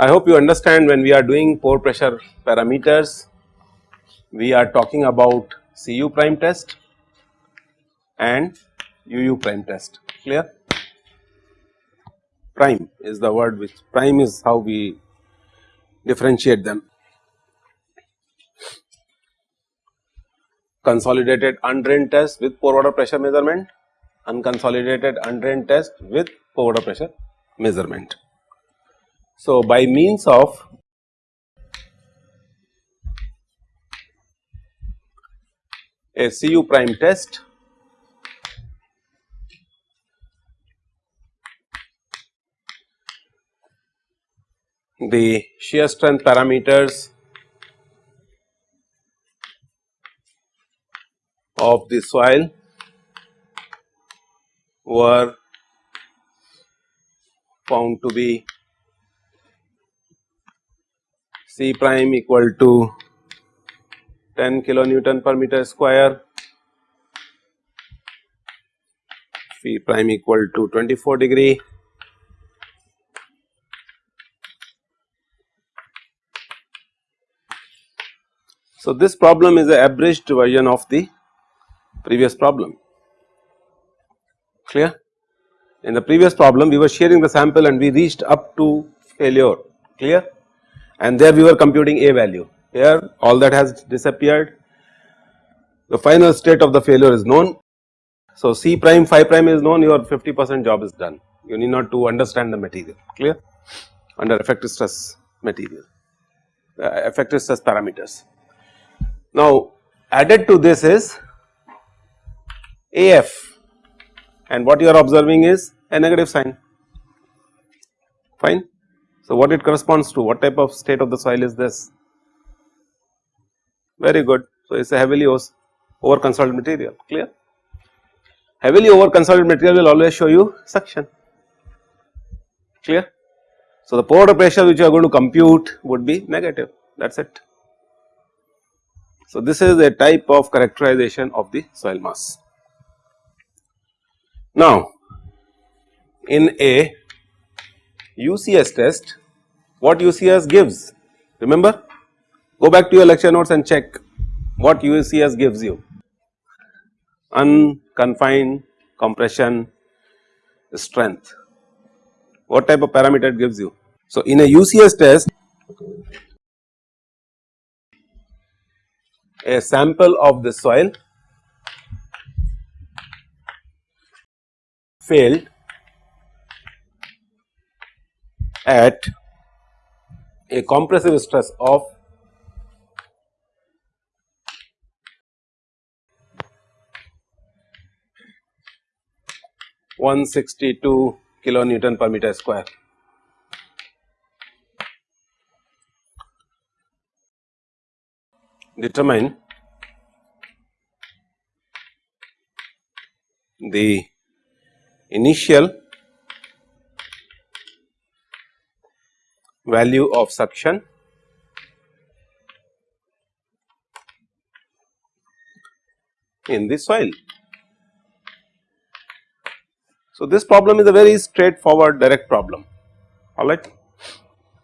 I hope you understand when we are doing pore pressure parameters, we are talking about Cu prime test and UU prime test clear. Prime is the word which prime is how we differentiate them. Consolidated undrained test with pore water pressure measurement, unconsolidated undrained test with pore water pressure measurement. So, by means of a Cu prime test the shear strength parameters of the soil were found to be C prime equal to 10 kilonewton per meter square, phi prime equal to 24 degree, So, this problem is a abridged version of the previous problem. Clear. In the previous problem we were sharing the sample and we reached up to failure. Clear? And there we were computing a value. Here all that has disappeared, the final state of the failure is known. So, C prime phi prime is known. Your 50 percent job is done, you need not to understand the material. Clear? Under effective stress material, uh, effective stress parameters. Now, added to this is AF and what you are observing is a negative sign fine. So, what it corresponds to what type of state of the soil is this? Very good. So, it is a heavily over consolidated material clear. Heavily over consolidated material will always show you suction clear. So, the pore pressure which you are going to compute would be negative that is it. So, this is a type of characterization of the soil mass. Now, in a UCS test what UCS gives remember go back to your lecture notes and check what UCS gives you unconfined compression strength what type of parameter it gives you. So, in a UCS test a sample of the soil failed at a compressive stress of one sixty two kilonewton per meter square. Determine the initial value of suction in the soil. So, this problem is a very straightforward direct problem alright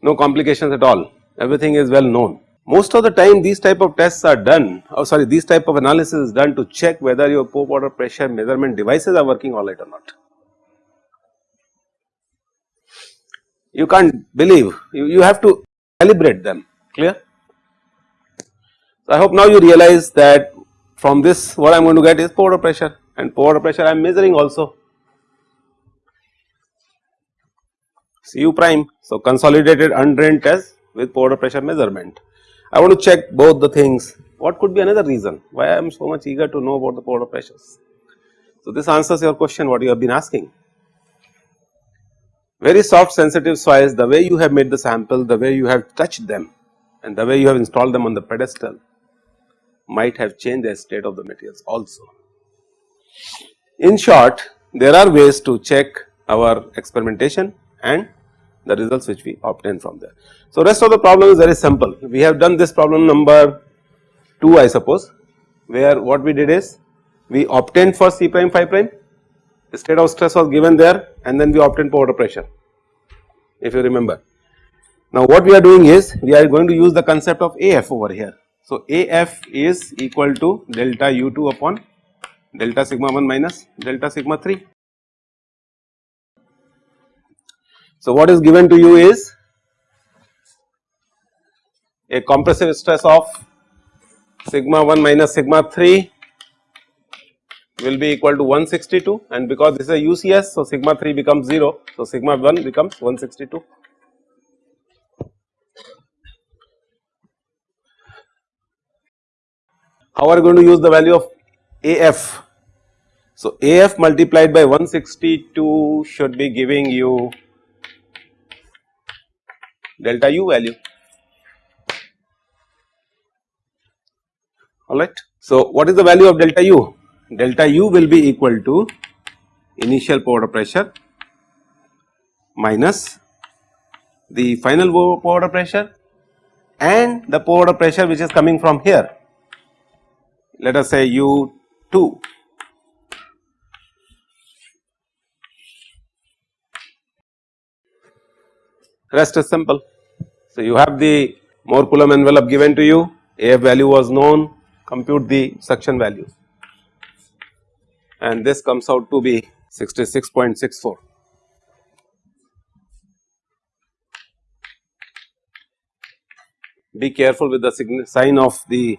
no complications at all everything is well known. Most of the time these type of tests are done or oh sorry these type of analysis is done to check whether your pore water pressure measurement devices are working alright or not. you can't believe you, you have to calibrate them clear. So, I hope now you realize that from this what I am going to get is pore water pressure and pore pressure I am measuring also Cu prime. So, consolidated undrained test with pore water pressure measurement. I want to check both the things what could be another reason why I am so much eager to know about the pore pressures. So, this answers your question what you have been asking very soft sensitive soils the way you have made the sample, the way you have touched them and the way you have installed them on the pedestal might have changed the state of the materials also. In short there are ways to check our experimentation and the results which we obtain from there. So, rest of the problem is very simple. We have done this problem number 2 I suppose where what we did is we obtained for C prime phi prime the state of stress was given there and then we obtained water pressure if you remember. Now what we are doing is we are going to use the concept of AF over here. So AF is equal to delta U2 upon delta sigma 1 minus delta sigma 3. So what is given to you is a compressive stress of sigma 1 minus sigma 3 will be equal to 162 and because this is a UCS so sigma 3 becomes 0 so sigma 1 becomes 162. How are you going to use the value of AF? So AF multiplied by 162 should be giving you delta U value alright. So, what is the value of delta U? Delta U will be equal to initial water pressure minus the final water pressure and the water pressure which is coming from here let us say U 2 rest is simple. So, you have the Mohr Coulomb envelope given to you AF value was known compute the suction value and this comes out to be 66.64. Be careful with the sign of the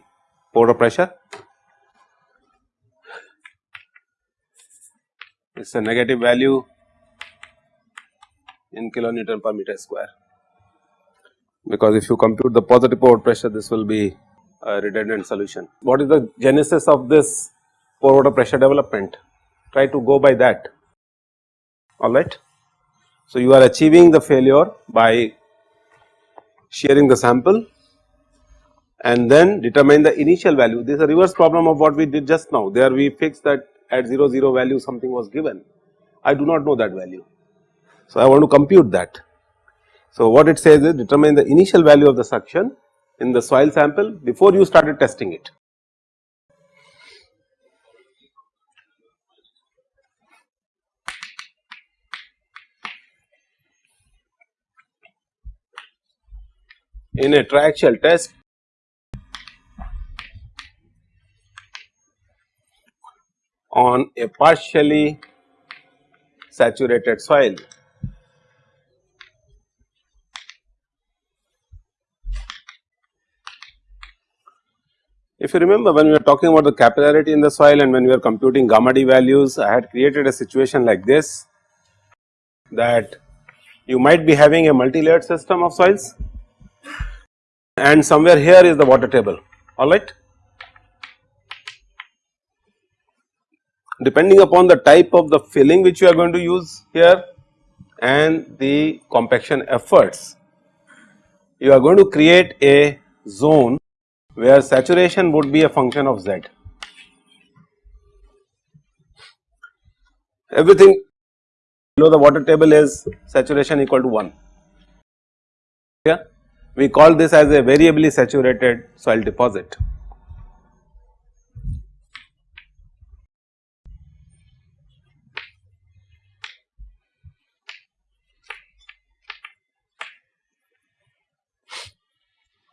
water pressure. It is a negative value in kilonewton per meter square because if you compute the positive pore pressure this will be a redundant solution. What is the genesis of this pore water pressure development? Try to go by that alright. So, you are achieving the failure by shearing the sample and then determine the initial value. This is a reverse problem of what we did just now. There we fixed that at 0 0 value something was given. I do not know that value. So, I want to compute that. So, what it says is determine the initial value of the suction in the soil sample before you started testing it. In a triaxial test, on a partially saturated soil If you remember when we were talking about the capillarity in the soil and when we were computing gamma d values, I had created a situation like this that you might be having a multi-layered system of soils and somewhere here is the water table alright. Depending upon the type of the filling which you are going to use here and the compaction efforts, you are going to create a zone where saturation would be a function of z. Everything below the water table is saturation equal to 1. Yeah, we call this as a variably saturated soil deposit.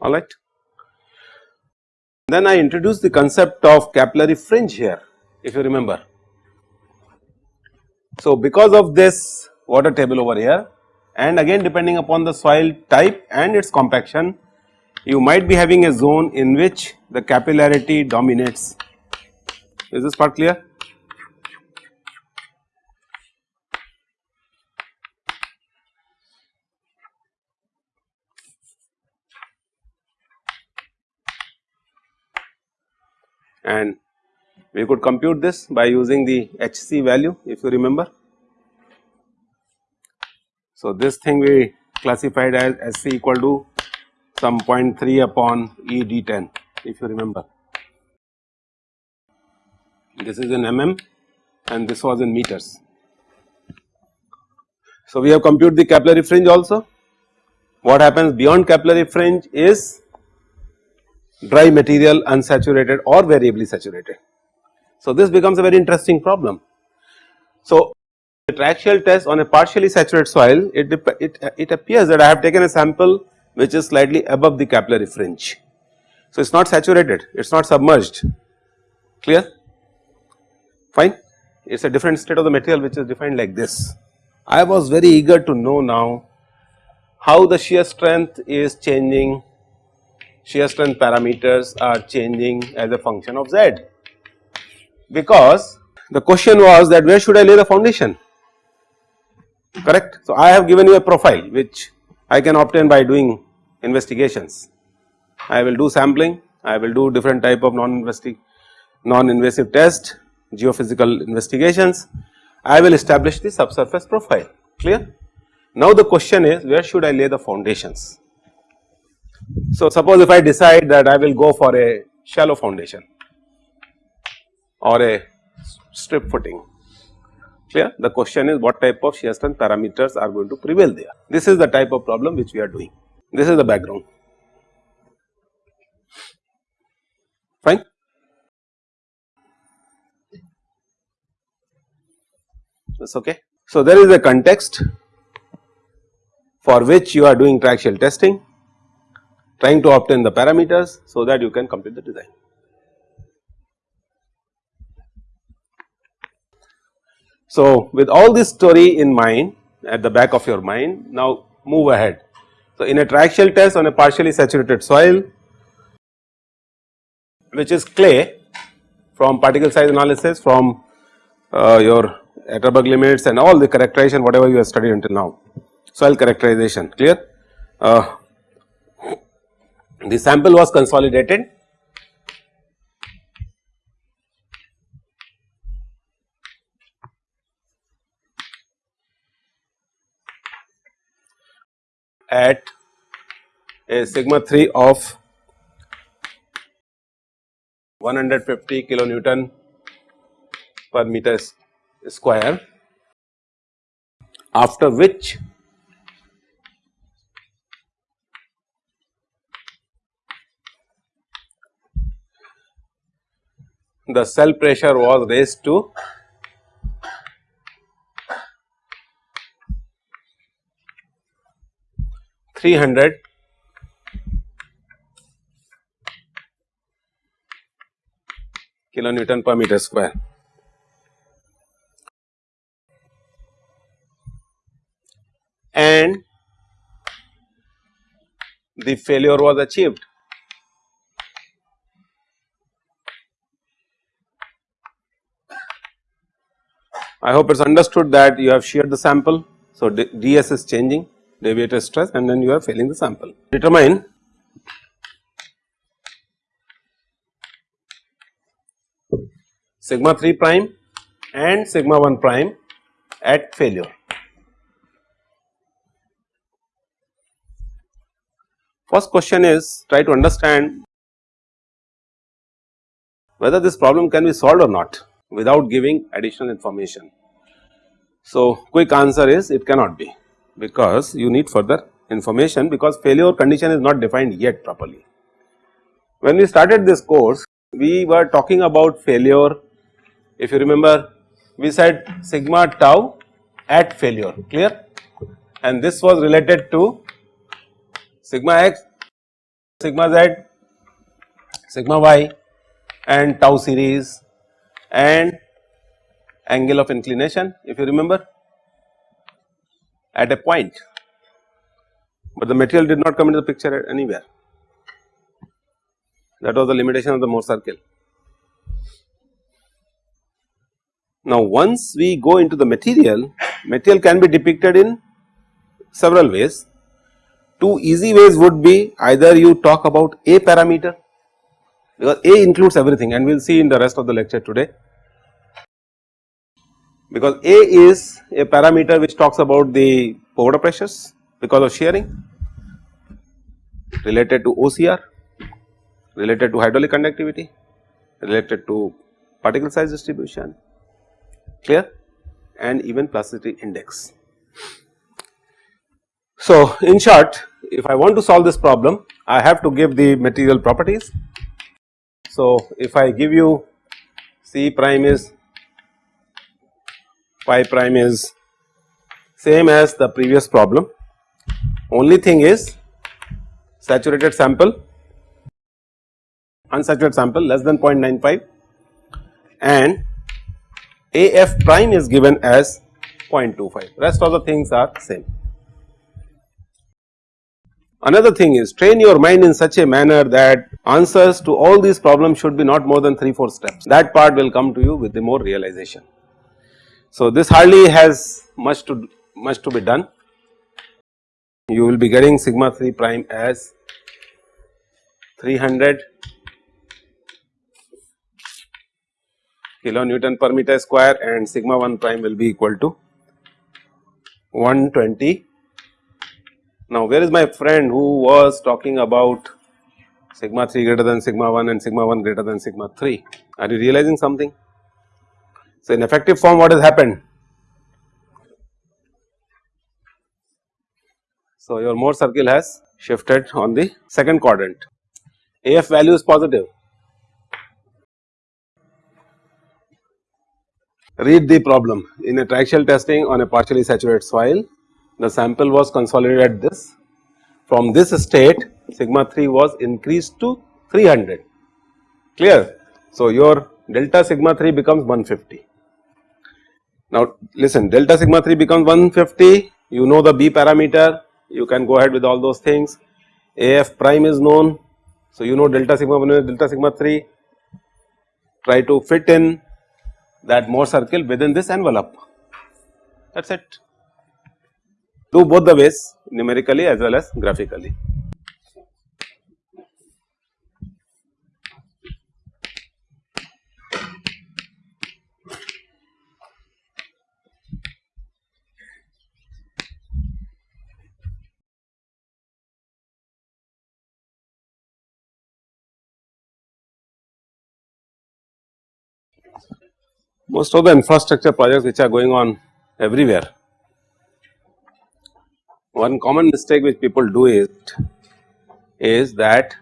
All right. Then I introduced the concept of capillary fringe here if you remember. So, because of this water table over here and again depending upon the soil type and its compaction you might be having a zone in which the capillarity dominates. Is this part clear? And we could compute this by using the HC value if you remember. So, this thing we classified as SC equal to some 0.3 upon E D10 if you remember. This is in mm and this was in meters. So, we have computed the capillary fringe also what happens beyond capillary fringe is dry material unsaturated or variably saturated. So, this becomes a very interesting problem. So, the triaxial test on a partially saturated soil it, it, it appears that I have taken a sample which is slightly above the capillary fringe. So, it is not saturated it is not submerged clear fine it is a different state of the material which is defined like this. I was very eager to know now how the shear strength is changing shear strength parameters are changing as a function of z because the question was that where should I lay the foundation correct. So, I have given you a profile which I can obtain by doing investigations. I will do sampling, I will do different type of non-invasive non-invasive test, geophysical investigations, I will establish the subsurface profile clear. Now the question is where should I lay the foundations. So suppose if I decide that I will go for a shallow foundation or a strip footing clear the question is what type of shear strength parameters are going to prevail there. This is the type of problem which we are doing this is the background fine. That's okay. So there is a context for which you are doing triaxial testing trying to obtain the parameters so that you can complete the design. So, with all this story in mind at the back of your mind now move ahead. So, in a triaxial test on a partially saturated soil which is clay from particle size analysis from uh, your Atterberg limits and all the characterization whatever you have studied until now soil characterization clear. Uh, the sample was consolidated. At a sigma 3 of 150 kilonewton per meter square. After which the cell pressure was raised to three hundred kilonewton per meter square. And the failure was achieved. I hope it is understood that you have sheared the sample. So, ds is changing deviator stress and then you are failing the sample. Determine sigma 3 prime and sigma 1 prime at failure. First question is try to understand whether this problem can be solved or not without giving additional information. So, quick answer is it cannot be because you need further information because failure condition is not defined yet properly. When we started this course we were talking about failure if you remember we said sigma tau at failure clear and this was related to sigma x, sigma z, sigma y and tau series and angle of inclination if you remember at a point, but the material did not come into the picture anywhere that was the limitation of the Mohr circle. Now once we go into the material, material can be depicted in several ways. Two easy ways would be either you talk about a parameter because A includes everything and we will see in the rest of the lecture today because A is a parameter which talks about the water pressures because of shearing related to OCR, related to hydraulic conductivity, related to particle size distribution clear and even plasticity index. So, in short if I want to solve this problem I have to give the material properties. So, if I give you C prime is phi prime is same as the previous problem only thing is saturated sample unsaturated sample less than 0.95 and AF prime is given as 0.25 rest of the things are same. Another thing is train your mind in such a manner that answers to all these problems should be not more than 3 4 steps that part will come to you with the more realization. So, this hardly has much to much to be done you will be getting sigma 3 prime as 300 kilonewton per meter square and sigma 1 prime will be equal to 120. Now, where is my friend who was talking about sigma 3 greater than sigma 1 and sigma 1 greater than sigma 3? Are you realizing something? So, in effective form what has happened? So, your Mohr circle has shifted on the second quadrant. AF value is positive Read the problem in a triaxial testing on a partially saturated soil the sample was consolidated at this from this state sigma 3 was increased to 300 clear. So, your delta sigma 3 becomes 150. Now, listen delta sigma 3 becomes 150 you know the B parameter you can go ahead with all those things AF prime is known. So, you know delta sigma 1 delta sigma 3 try to fit in that Mohr circle within this envelope that is it. Do both the ways numerically as well as graphically. most of the infrastructure projects which are going on everywhere. One common mistake which people do is that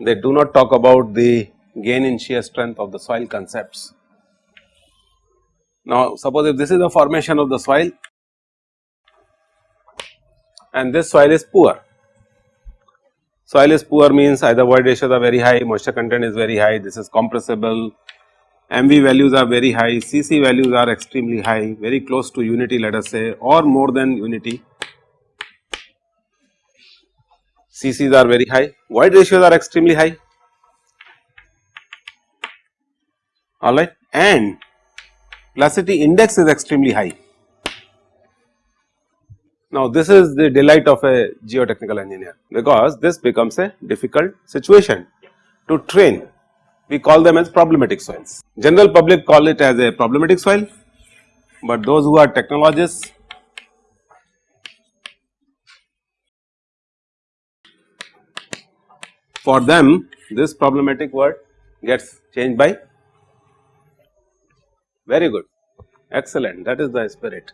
they do not talk about the gain in shear strength of the soil concepts. Now suppose if this is the formation of the soil and this soil is poor. Soil is poor means either void ratios are very high, moisture content is very high, this is compressible, MV values are very high, CC values are extremely high, very close to unity let us say or more than unity. CCs are very high, void ratios are extremely high, alright and plasticity index is extremely high. Now this is the delight of a geotechnical engineer because this becomes a difficult situation to train we call them as problematic soils. General public call it as a problematic soil, but those who are technologists for them this problematic word gets changed by very good excellent that is the spirit.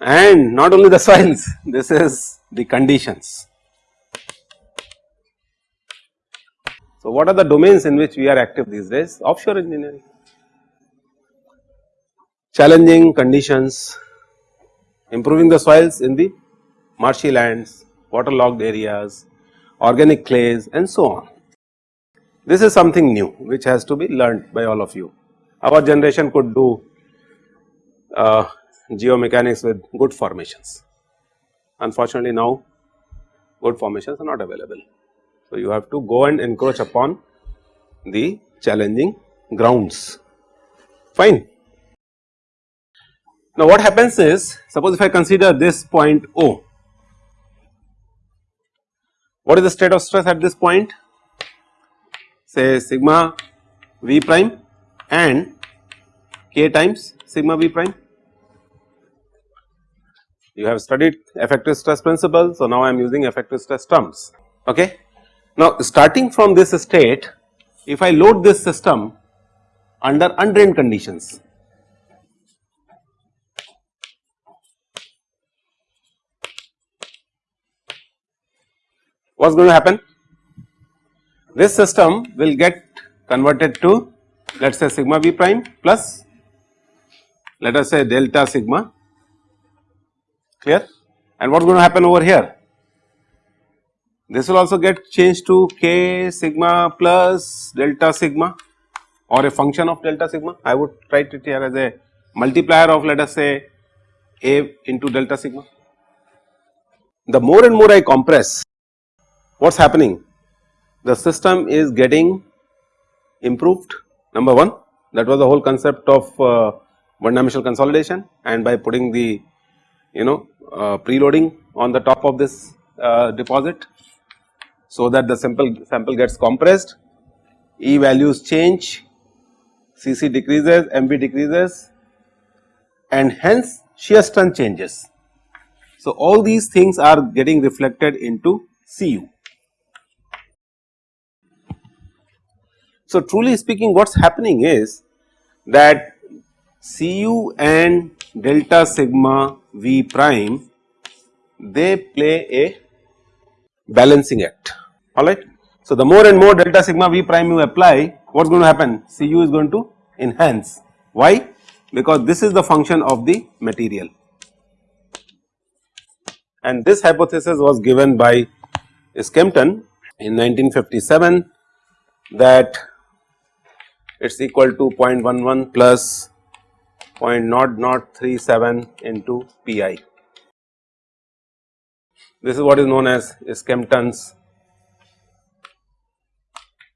And not only the soils this is the conditions. So, what are the domains in which we are active these days? Offshore engineering. Challenging conditions, improving the soils in the marshy lands, waterlogged areas, organic clays and so on. This is something new which has to be learned by all of you. Our generation could do uh, geomechanics with good formations. Unfortunately, now good formations are not available. So, you have to go and encroach upon the challenging grounds fine. Now, what happens is suppose if I consider this point O, what is the state of stress at this point say sigma v prime and k times sigma v prime you have studied effective stress principle. So, now I am using effective stress terms. Okay. Now, starting from this state, if I load this system under undrained conditions, what is going to happen? This system will get converted to let us say sigma v prime plus let us say delta sigma clear and what is going to happen over here this will also get changed to k sigma plus delta sigma or a function of delta sigma I would write it here as a multiplier of let us say a into delta sigma. The more and more I compress what is happening the system is getting improved number 1 that was the whole concept of uh, one dimensional consolidation and by putting the you know uh, preloading on the top of this uh, deposit so that the sample sample gets compressed E values change Cc decreases MV decreases and hence shear strength changes. So, all these things are getting reflected into Cu. So, truly speaking what is happening is that Cu and delta sigma V prime they play a balancing act. Alright. So, the more and more delta sigma V prime you apply what is going to happen? Cu is going to enhance. Why? Because this is the function of the material. And this hypothesis was given by Skempton in 1957 that it is equal to 0.11 plus 0.0037 into PI. This is what is known as Skempton's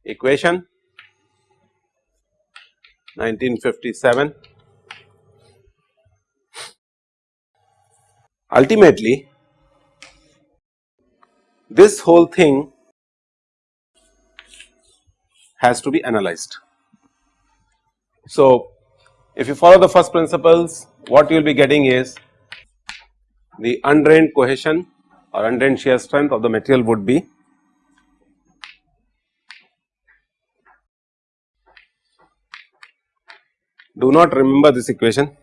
equation 1957. Ultimately this whole thing has to be analyzed. So, if you follow the first principles what you will be getting is the undrained cohesion or undrained shear strength of the material would be do not remember this equation.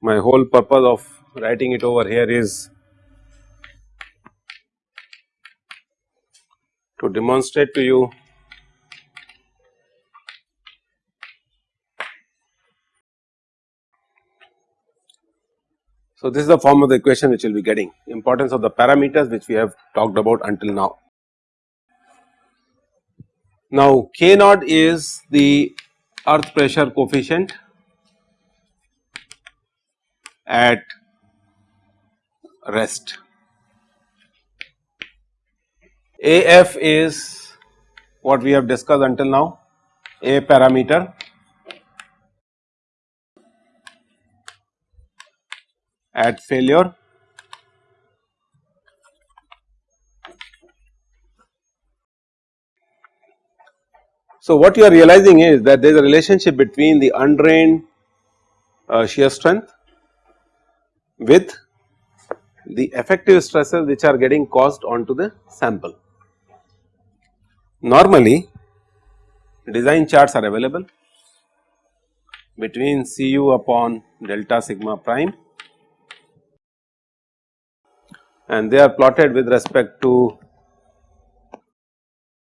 My whole purpose of writing it over here is to demonstrate to you So, this is the form of the equation which we will be getting importance of the parameters which we have talked about until now. Now, K naught is the earth pressure coefficient at rest. AF is what we have discussed until now, A parameter at failure. So, what you are realizing is that there is a relationship between the undrained uh, shear strength with the effective stresses which are getting caused onto the sample. Normally design charts are available between Cu upon delta sigma prime and they are plotted with respect to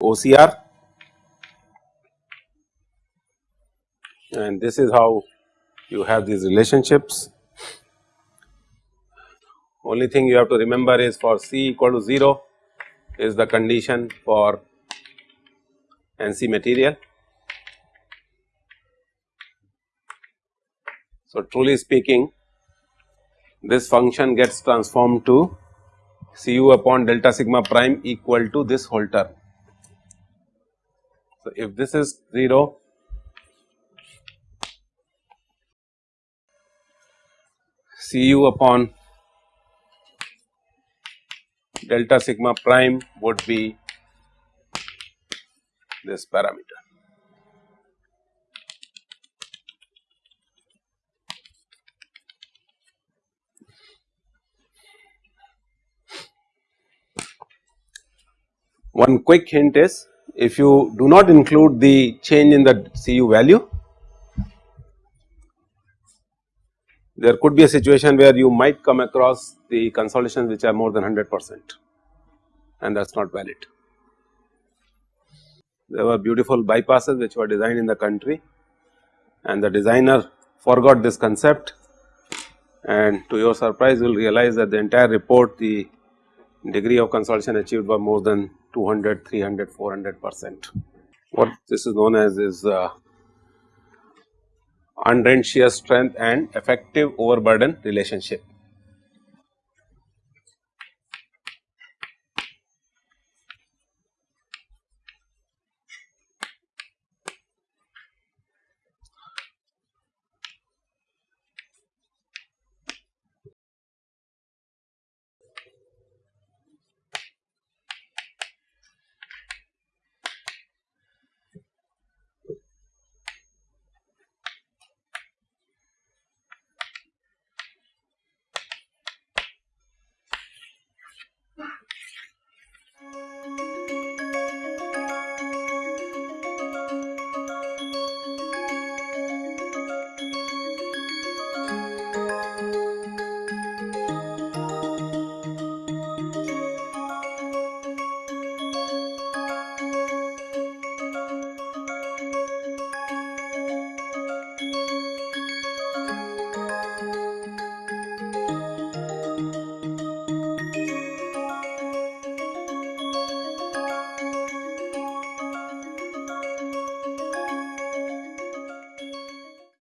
OCR and this is how you have these relationships. Only thing you have to remember is for C equal to 0 is the condition for NC material. So, truly speaking this function gets transformed to Cu upon delta sigma prime equal to this whole term. So, if this is 0 Cu upon delta sigma prime would be this parameter. One quick hint is if you do not include the change in the Cu value there could be a situation where you might come across the consolidations which are more than 100 percent and that is not valid. There were beautiful bypasses which were designed in the country and the designer forgot this concept and to your surprise you will realize that the entire report the degree of consolidation achieved by more than 200, 300, 400 percent. What this is known as is uh, undrained shear strength and effective overburden relationship.